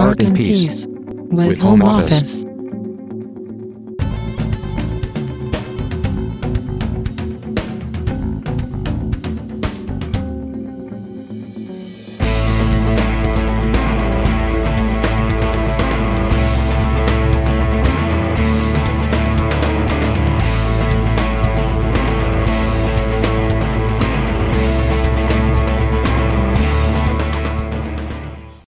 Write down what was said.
Art in Peace with Home Office.